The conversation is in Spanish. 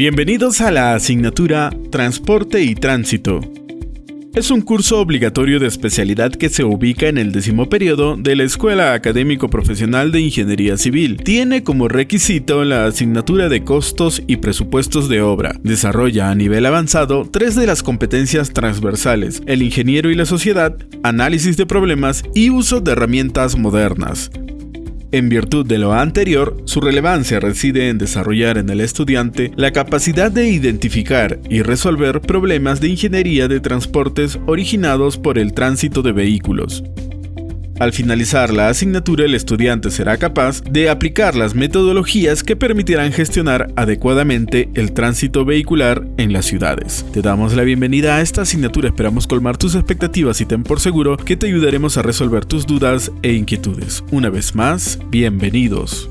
Bienvenidos a la asignatura Transporte y Tránsito. Es un curso obligatorio de especialidad que se ubica en el décimo periodo de la Escuela Académico Profesional de Ingeniería Civil. Tiene como requisito la asignatura de costos y presupuestos de obra. Desarrolla a nivel avanzado tres de las competencias transversales, el ingeniero y la sociedad, análisis de problemas y uso de herramientas modernas. En virtud de lo anterior, su relevancia reside en desarrollar en el estudiante la capacidad de identificar y resolver problemas de ingeniería de transportes originados por el tránsito de vehículos. Al finalizar la asignatura, el estudiante será capaz de aplicar las metodologías que permitirán gestionar adecuadamente el tránsito vehicular en las ciudades. Te damos la bienvenida a esta asignatura, esperamos colmar tus expectativas y ten por seguro que te ayudaremos a resolver tus dudas e inquietudes. Una vez más, bienvenidos.